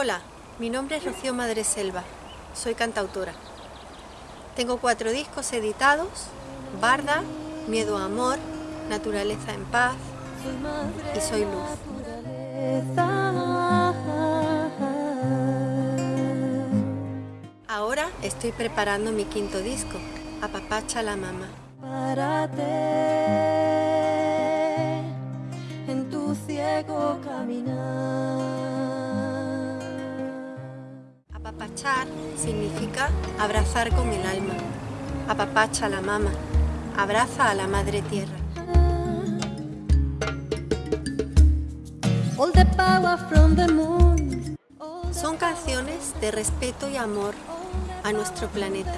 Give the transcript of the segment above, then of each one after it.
Hola, mi nombre es Rocío Madreselva, soy cantautora. Tengo cuatro discos editados, Barda, Miedo a Amor, Naturaleza en Paz y Soy Luz. Ahora estoy preparando mi quinto disco, Apapacha la caminar. Apapachar significa abrazar con el alma. Apapacha la mama, abraza a la madre tierra. Son canciones de respeto y amor a nuestro planeta,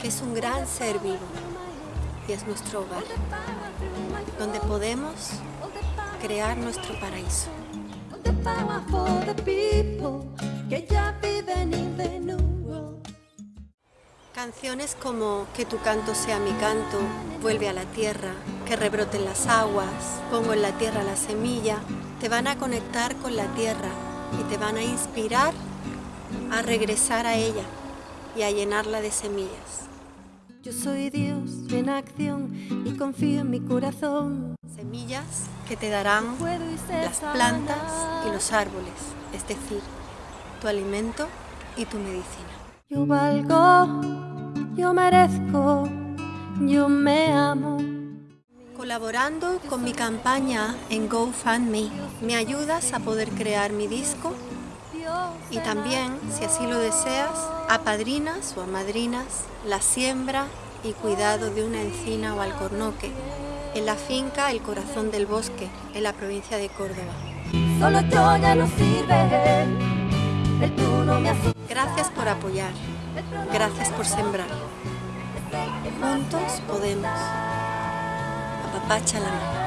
que es un gran ser vivo y es nuestro hogar, donde podemos crear nuestro paraíso. Canciones como Que tu canto sea mi canto, Vuelve a la tierra, Que rebroten las aguas, Pongo en la tierra la semilla, te van a conectar con la tierra y te van a inspirar a regresar a ella y a llenarla de semillas. Yo soy Dios en acción y confío en mi corazón. Semillas que te darán las plantas y los árboles, es decir, tu alimento y tu medicina. Yo valgo, yo merezco, yo me amo. Colaborando con mi campaña en GoFundMe, me ayudas a poder crear mi disco y también, si así lo deseas, apadrinas o amadrinas la siembra y cuidado de una encina o alcornoque en la finca El Corazón del Bosque, en la provincia de Córdoba. Solo yo ya no sirve. El tú no me asusta. Gracias por apoyar, gracias por sembrar. Juntos podemos. Apapacha la mano.